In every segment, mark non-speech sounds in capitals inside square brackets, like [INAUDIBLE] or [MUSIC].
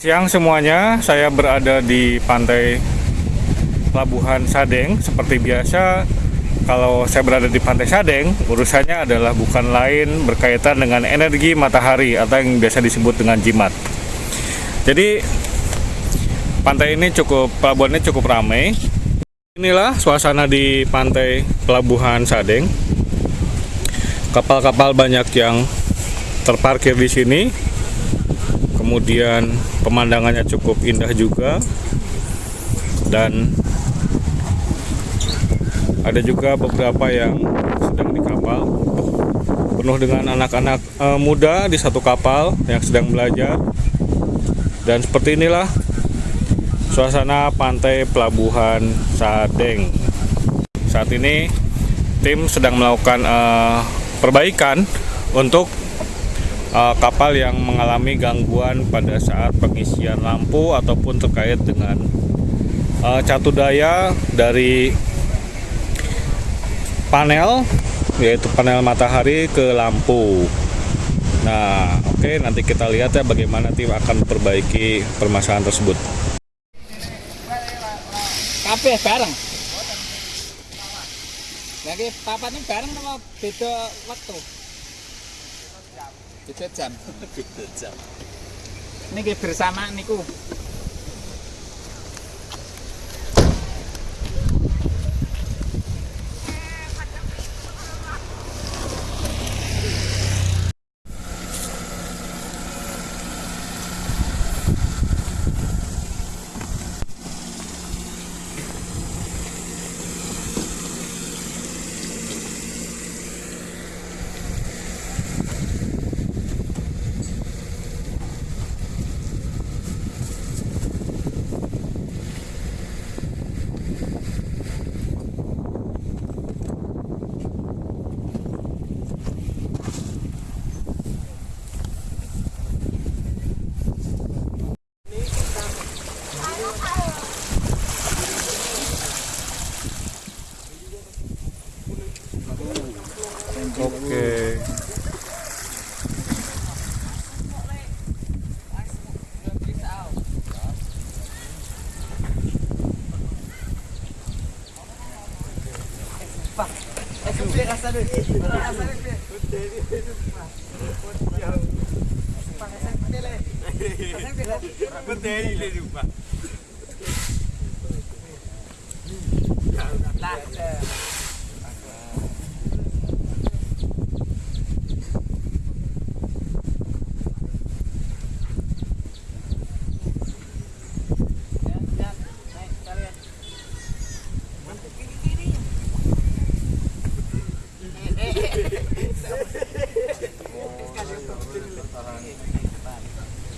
Siang semuanya, saya berada di pantai Pelabuhan Sadeng. Seperti biasa, kalau saya berada di pantai Sadeng, urusannya adalah bukan lain berkaitan dengan energi matahari atau yang biasa disebut dengan jimat. Jadi, pantai ini cukup, pelabuhannya cukup ramai. Inilah suasana di pantai Pelabuhan Sadeng. Kapal-kapal banyak yang terparkir di sini kemudian pemandangannya cukup indah juga. Dan ada juga beberapa yang sedang di kapal. Penuh dengan anak-anak e, muda di satu kapal yang sedang belajar. Dan seperti inilah suasana pantai pelabuhan Sadeng. Saat ini tim sedang melakukan e, perbaikan untuk uh, kapal yang mengalami gangguan pada saat pengisian lampu ataupun terkait dengan uh, catu daya dari panel yaitu panel matahari ke lampu. Nah, oke okay, nanti kita lihat ya bagaimana tim akan memperbaiki permasalahan tersebut. Kabeh bareng. Lagi papane bareng sama beda waktu. Beda jam. Beda jam. Niki bersama niku. Oke. Berdiri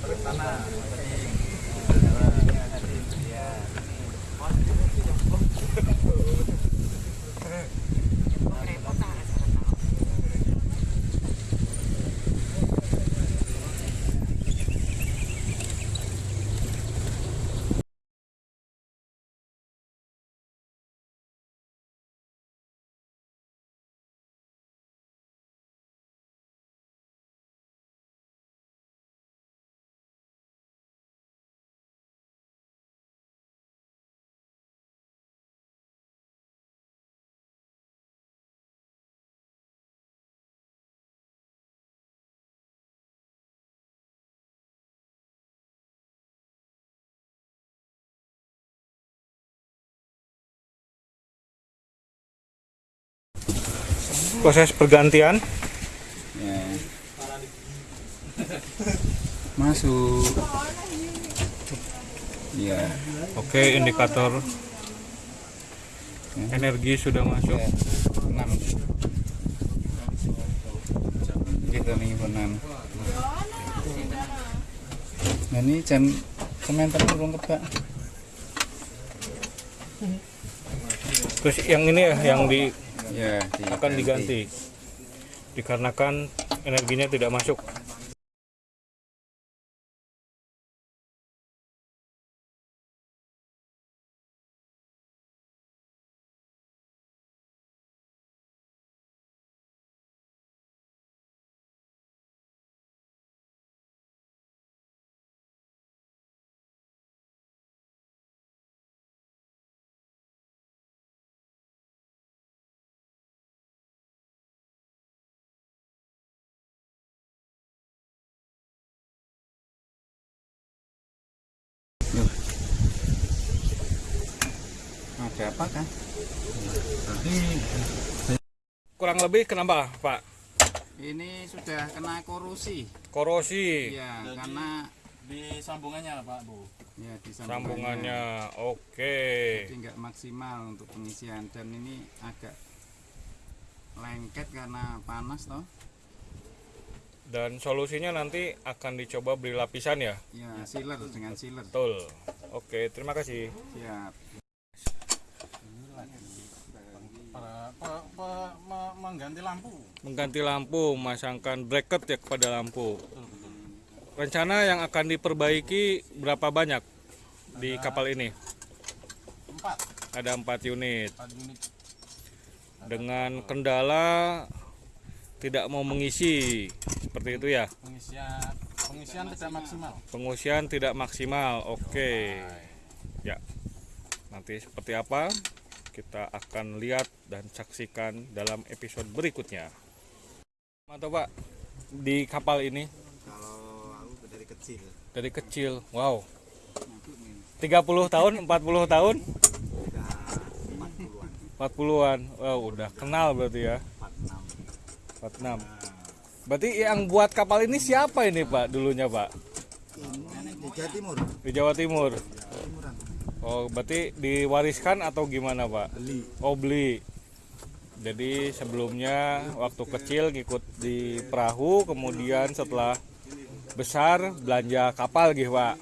le lupa. Proses pergantian Ya. Masuk. Iya. Oke, indikator energi sudah masuk. Ya. Kita nih enam. Nah ini jam komentar belum kebak. Terus yang ini ya yang di Ya, akan diganti dikarenakan energinya tidak masuk. Ada apa kan? Kurang lebih kenapa, Pak? Ini sudah kena korosi. Korosi Ya, karena Di sambungannya Pak Bu. ya di sambungannya. Oke. Jadi nggak maksimal untuk pengisian dan ini agak lengket karena panas toh. Dan solusinya nanti akan dicoba beli lapisan ya. Ya, sealer dengan sealer. Betul. Oke, terima kasih. Siap. Mengganti lampu. Mengganti lampu, memasangkan bracket ya kepada lampu. Rencana yang akan diperbaiki berapa banyak di kapal ini? Empat. Ada empat unit. Empat unit. Dengan kendala tidak mau mengisi seperti itu ya. Pengisian pengisian tidak maksimal. Pengungsian tidak maksimal. Oke. Ya. Nanti seperti apa? Kita akan lihat dan saksikan dalam episode berikutnya. Mantap, Pak. Di kapal ini Kalau aku dari kecil dari kecil. Wow. 30 tahun, 40 tahun, udah 40-an, 40-an. Wow, udah kenal berarti ya. 46. 46. Berarti yang buat kapal ini siapa ini, Pak? Dulunya, Pak? Di Jawa Timur. Di Jawa Timur. Oh, berarti diwariskan atau gimana, Pak? Beli. Oh beli. Jadi sebelumnya waktu kecil ngikut di perahu, kemudian setelah besar belanja kapal gitu Pak.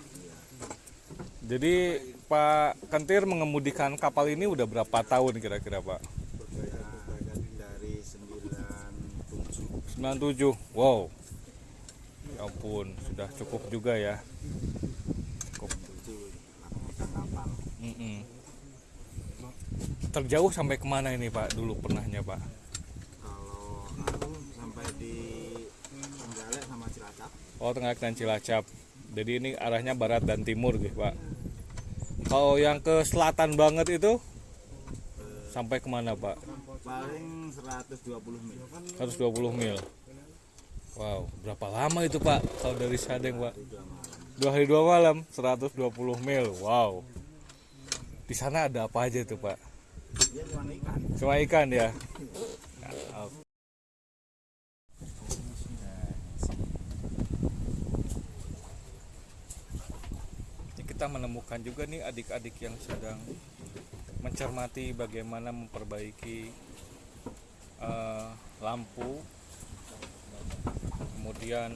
Jadi Pak Kentir mengemudikan kapal ini udah berapa tahun kira-kira Pak? dari 97 97. Wow. Ya ampun, sudah cukup juga ya. Mm-mm. Terjauh sampai ke mana ini Pak? Dulu pernahnya Pak? Kalau aku sampai di Trenggalek sama Cilacap. Oh Tengah dan Cilacap. Jadi ini arahnya barat dan timur gitu Pak. Kalau yang ke selatan banget itu sampai ke mana Pak? Paling 120 mil. 120 mil. Wow, berapa lama itu Pak? Kalau dari Sadeng Pak? Dua hari dua malam, 120 mil. Wow. Di sana ada apa aja tuh Pak? Cuma ikan. Cuma ikan ya. Ini kita menemukan juga nih adik-adik yang sedang mencermati bagaimana memperbaiki eh, lampu, kemudian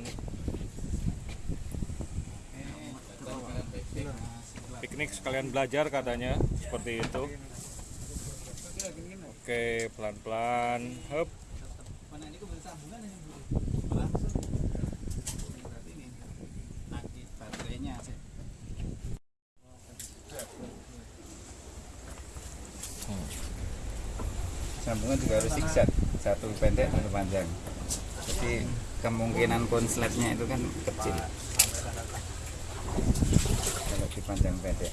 piknik sekalian belajar katanya seperti itu. Oke, pelan-pelan. Sih. Sambungan juga harus zigzag, satu pendek satu panjang. Jadi kemungkinan konsletnya itu kan kecil. Kalau dipanjang pendek,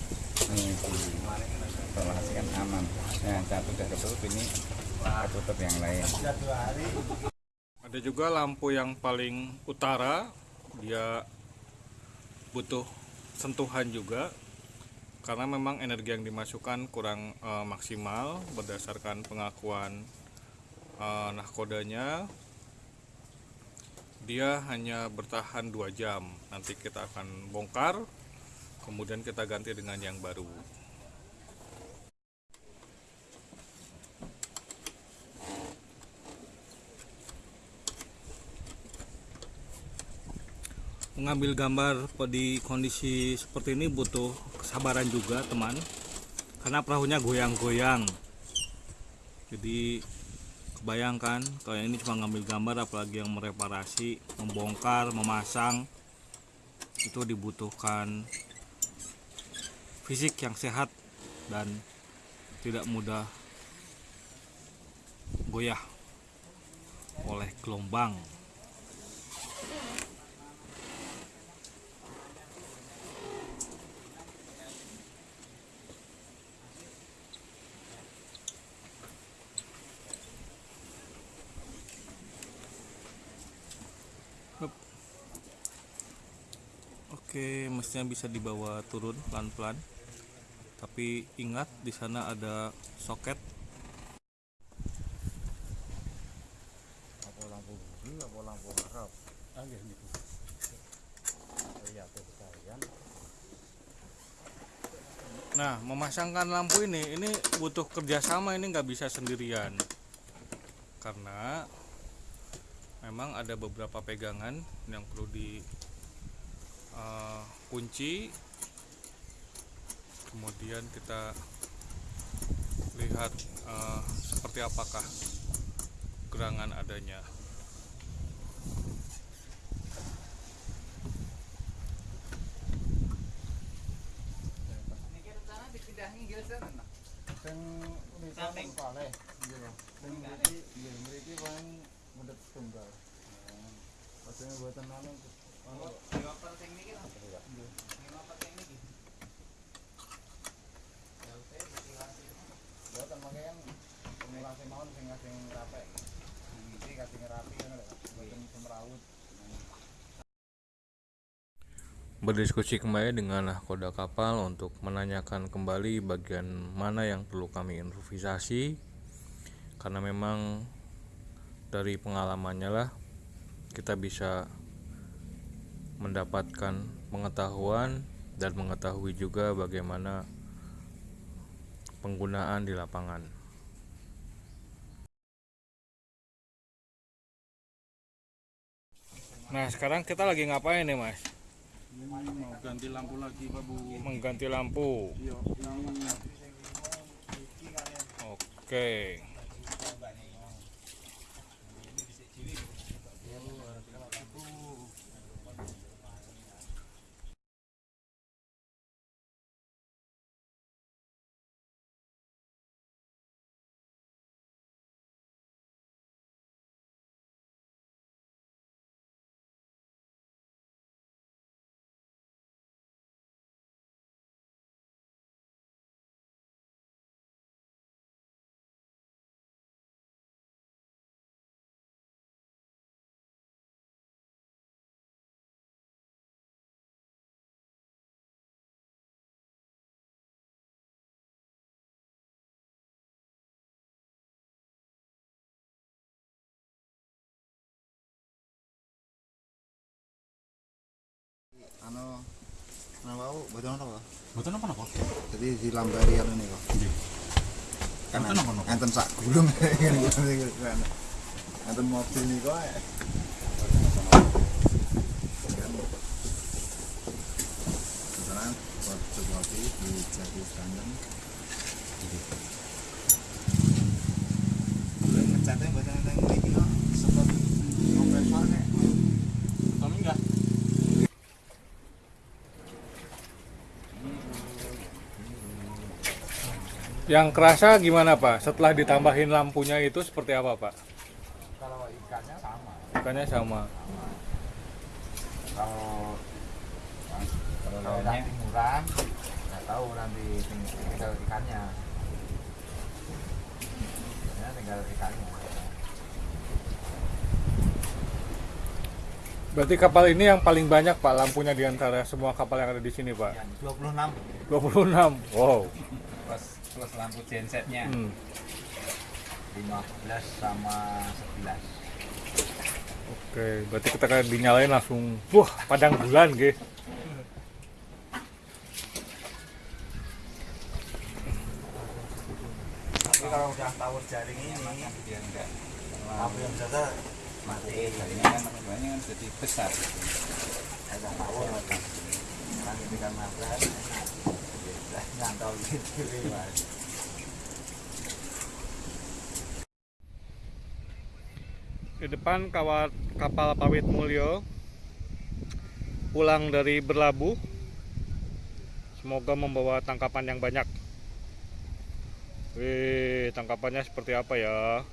ini disolasikan aman. Nah, satu udah ketutup ini ketutup yang lain. Ada juga lampu yang paling utara, dia butuh sentuhan juga karena memang energi yang dimasukkan kurang eh, maksimal berdasarkan pengakuan eh, nahkodanya. Dia hanya bertahan dua jam. Nanti kita akan bongkar, kemudian kita ganti dengan yang baru. mengambil gambar di kondisi seperti ini butuh kesabaran juga teman. Karena perahunya goyang-goyang. Jadi kebayangkan kalau yang ini cuma ngambil gambar apalagi yang mereparasi membongkar memasang. Itu dibutuhkan fisik yang sehat dan tidak mudah goyah oleh gelombang Oke, mestinya bisa dibawa turun pelan-pelan. Tapi ingat di sana ada soket. Apa lampu bumi, apa lampu harap? Ah, nggih, niku. Tuh sekalian. Nah, memasangkan lampu ini, ini butuh kerjasama ini nggak bisa sendirian. Karena memang ada beberapa pegangan yang perlu di eh, kunci. Kemudian kita lihat eh, seperti apakah gerangan adanya. Ini anu anu Dioper sing niki lho. Dioper sing niki. Ya oke, ventilasi. mboten mangke kan pemulasi mawon sing sing rapek. Iki kasing rapi ngono lho. Mboten semrawut. Berdiskusi kembali dengan nahkoda kapal untuk menanyakan kembali bagian mana yang perlu kami improvisasi karena memang dari pengalamannya lah kita bisa mendapatkan pengetahuan dan mengetahui juga bagaimana penggunaan di lapangan. Nah sekarang kita lagi ngapain nih mas? Mau ganti lampu lagi, Pak Bu. Mengganti lampu. Iya, Oke. anu anu wau? Boten apa? Mboten apa-apa. jadi dilambari anu niku Nggih. kan Mboten apa-apa. enten sak gulung. [LAUGHS] Enten mobil niku ae Misalnya buat sesuatu dijadikan Belum ngecatnya buatan enten mriki kok sempat kompresornya Yang kerasa gimana Pak? Setelah ditambahin lampunya itu seperti apa Pak? Kalau ikannya sama. Ikannya sama. Kalau kalau nanti murah, nggak tahu nanti ting- tinggal ikannya. Biasanya tinggal ikannya. Berarti kapal ini yang paling banyak Pak lampunya di antara semua kapal yang ada di sini Pak. 26 26. Wow. plus plus lampu gensetnya Hmm. 15 sama 11. Oke, berarti kita kayak dinyalain langsung, wah padang bulan gitu. tapi kalau udah tower jaring ini Dia enggak lampu yang biasa mati. Ini kan banyak kan jadi besar. ada tower kan kan mabrak Di depan kawat kapal Pawit Mulyo pulang dari berlabuh. Semoga membawa tangkapan yang banyak. Wih, tangkapannya seperti apa ya?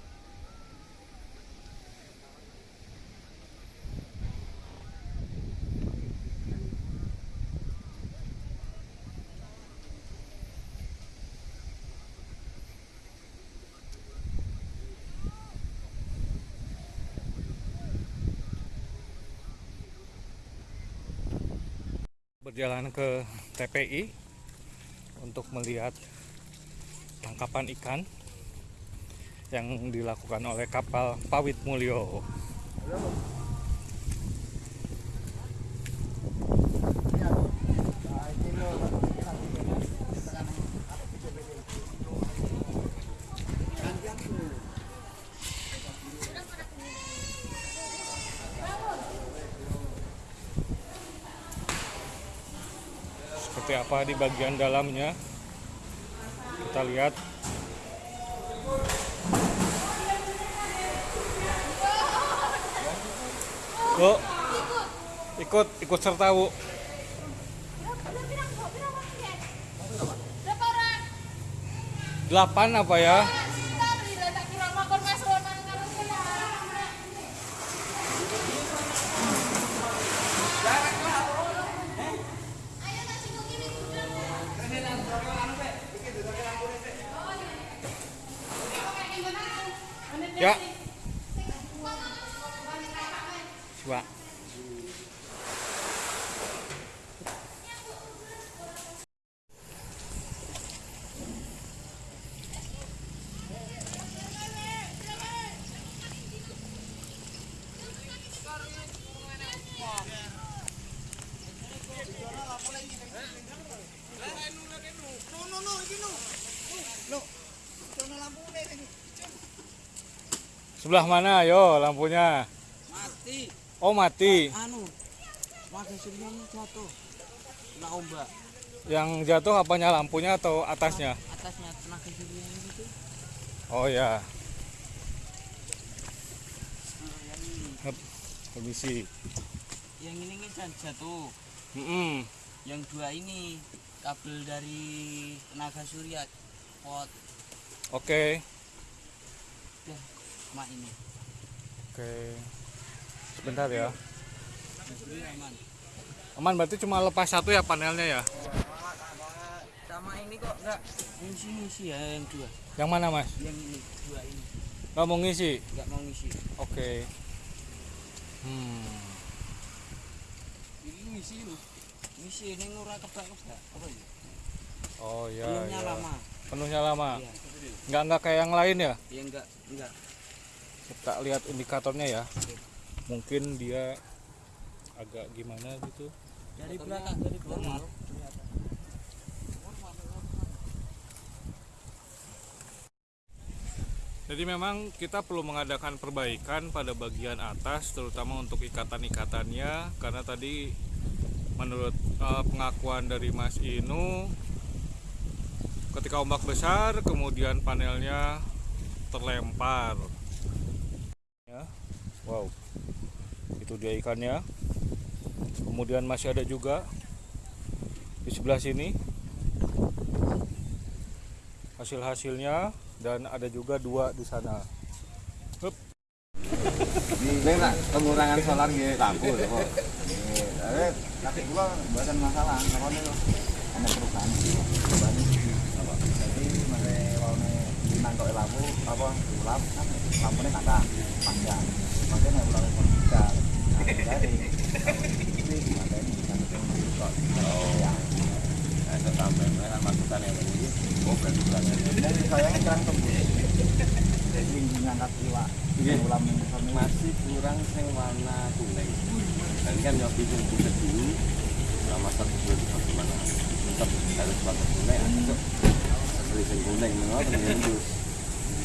Berjalan ke TPI untuk melihat tangkapan ikan yang dilakukan oleh kapal Pawit Mulyo. seperti di bagian dalamnya. Kita lihat. Bu ikut ikut serta Bu. Delapan apa ya sebelah mana? Yo lampunya. Mati. Oh mati. Anu Suryani jatuh. Kena ombak. Yang jatuh apanya? Lampunya atau atasnya? Atasnya tenaga Suryani itu oh ya Hup, permisi. Yang ini kan jatuh. Mm-mm. yang dua ini kabel dari tenaga surya pot. Oke. Dah mak ini. Oke. Sebentar ya. Aman. Aman berarti cuma lepas satu ya panelnya ya? Sama ini kok enggak. Ngisi ngisi ya yang dua. Yang mana mas? Yang ini dua ini. Nggak mau ngisi? Enggak mau ngisi. Oke. Hmm. Ini ngisi lu ngisi ini ngurah kebak kebak apa ya oh ya, belumnya ya. lama penuhnya lama. Iya nggak nggak kayak yang lain ya? Ya enggak enggak kita lihat indikatornya ya. Mungkin dia agak gimana gitu. Dari belakang dari belakang. Jadi memang kita perlu mengadakan perbaikan pada bagian atas terutama untuk ikatan-ikatannya. Karena tadi menurut eh, pengakuan dari Mas Inu ketika ombak besar kemudian panelnya terlempar. Ya. Wow. Itu dia ikannya. Kemudian masih ada juga di sebelah sini hasil-hasilnya dan ada juga dua di sana. Hup. Ini nak pengurangan solar gitu lampu kok. Tapi gua buatan masalah, karena itu ada perubahan. Perubahan itu apa? Jadi mare waune limang kok lampu apa ulap kan lampunya kata panjang. Makanya ulang pun bisa. Nah, jadi ini kan kok. Oh ya. Sampai masukan yang. Oh, berarti tembus. Jadi ngangkat iwak. Ulam masih kurang sing warna kuning tadi kan nyobi sing dulu sama satu bulan bagaimana tetap harus warna kuning beli sing kuning menurut mengendus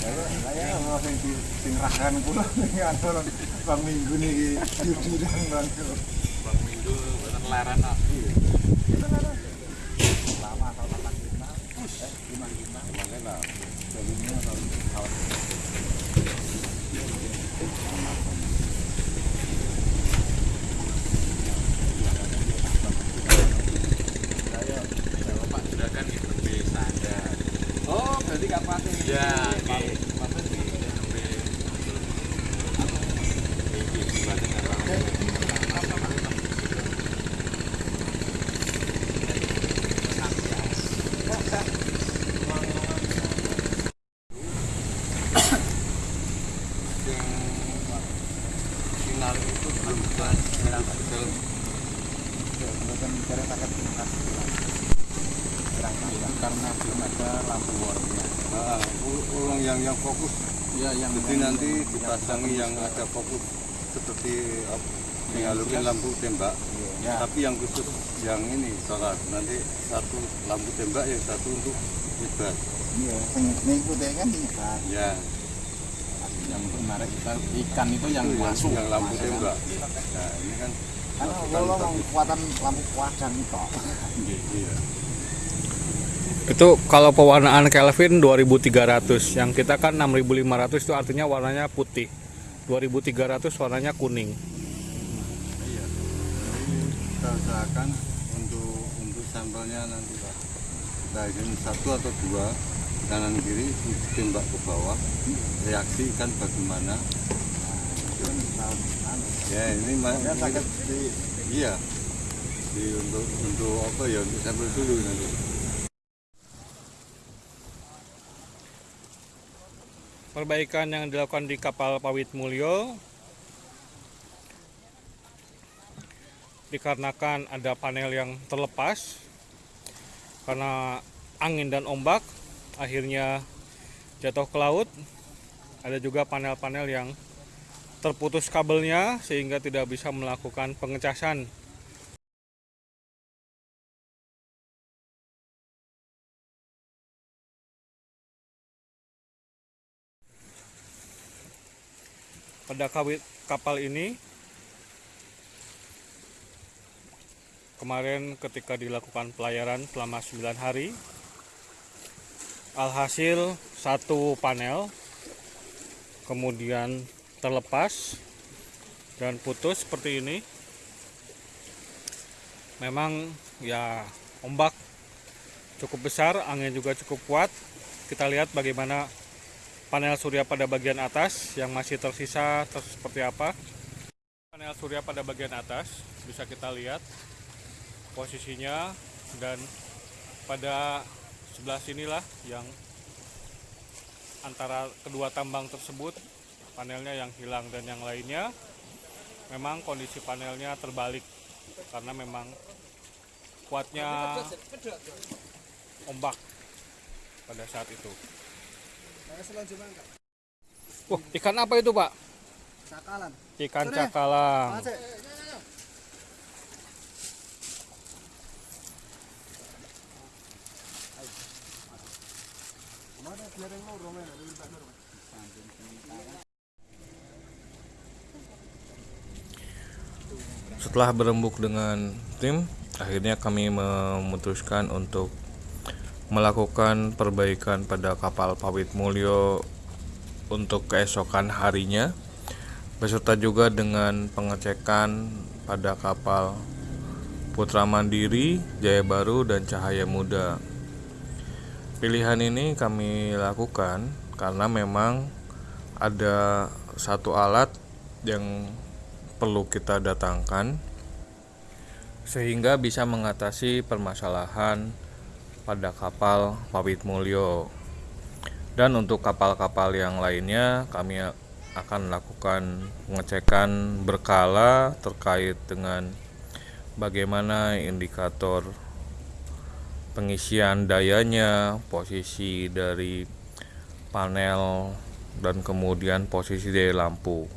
saya mau sing di sing rahan kula ning bang minggu niki bang bang minggu lama atau makan lima eh lima lima makanya lah jadi ini atau tahun sudah kan oh berarti pakai ya maksudnya di lebih ini dibanding apa final itu belum sakit karena belum ada lampu warnanya ul- ulang yang yang fokus ya yang jadi nanti dipasangi yang ada fokus seperti apa, dialogin lampu tembak. Ya. Tapi yang khusus yang ini solar nanti satu lampu tembak yang satu untuk nyebar Iya, sing ngikuti kan ikan. ya yang menarik kita ikan itu yang itu yang, masuk yang lampu Mas, ya kan? tembak nah ini kan Karena kalau mau kekuatan lampu kuadran itu. iya Itu kalau pewarnaan Kelvin 2300, yang kita kan 6500 itu artinya warnanya putih. 2300 warnanya kuning. iya Jadi kita usahakan untuk untuk sampelnya nanti kita izin satu atau dua kanan kiri tembak ke bawah reaksi ikan bagaimana? Ya ini Ya sakit di iya. Di untuk untuk apa ya untuk sampel dulu nanti. Perbaikan yang dilakukan di kapal Pawit Mulyo dikarenakan ada panel yang terlepas karena angin dan ombak akhirnya jatuh ke laut. Ada juga panel-panel yang terputus kabelnya sehingga tidak bisa melakukan pengecasan pada kapal ini kemarin ketika dilakukan pelayaran selama 9 hari alhasil satu panel kemudian terlepas dan putus seperti ini. Memang ya ombak cukup besar angin juga cukup kuat. Kita lihat bagaimana panel surya pada bagian atas yang masih tersisa terus seperti apa. Panel surya pada bagian atas bisa kita lihat posisinya dan pada sebelah sinilah yang antara kedua tambang tersebut panelnya yang hilang dan yang lainnya memang kondisi panelnya terbalik karena memang kuatnya ombak pada saat itu. Wah, ikan apa itu, Pak? Sakalan. Ikan cakalang. Setelah berembuk dengan tim, akhirnya kami memutuskan untuk melakukan perbaikan pada kapal Pawit Mulyo untuk keesokan harinya beserta juga dengan pengecekan pada kapal Putra Mandiri, Jaya Baru, dan Cahaya Muda. Pilihan ini kami lakukan karena memang ada satu alat yang perlu kita datangkan sehingga bisa mengatasi permasalahan pada kapal Pawit Mulyo. Dan untuk kapal-kapal yang lainnya kami akan melakukan pengecekan berkala terkait dengan bagaimana indikator pengisian dayanya, posisi dari panel dan kemudian posisi dari lampu.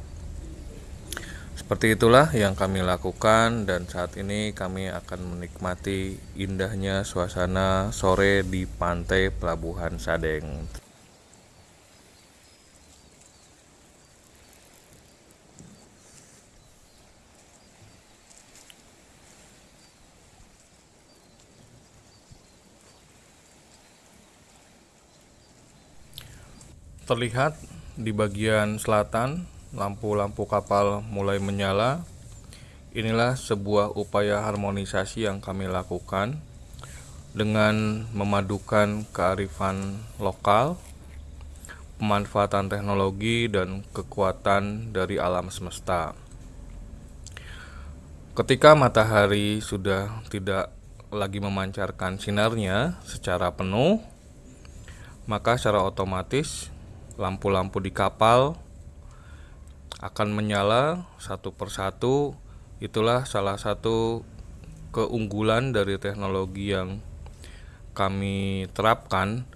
Seperti itulah yang kami lakukan dan saat ini kami akan menikmati indahnya suasana sore di pantai Pelabuhan Sadeng. Terlihat di bagian selatan lampu-lampu kapal mulai menyala. Inilah sebuah upaya harmonisasi yang kami lakukan dengan memadukan kearifan lokal, pemanfaatan teknologi dan kekuatan dari alam semesta. Ketika matahari sudah tidak lagi memancarkan sinarnya secara penuh, maka secara otomatis lampu-lampu di kapal akan menyala satu persatu. Itulah salah satu keunggulan dari teknologi yang kami terapkan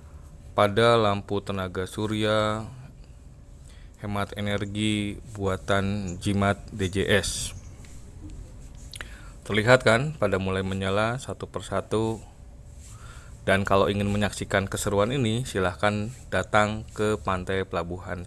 pada lampu tenaga surya hemat energi buatan Jimat DJS. Terlihat kan pada mulai menyala satu persatu. Dan kalau ingin menyaksikan keseruan ini, silahkan datang ke Pantai Pelabuhan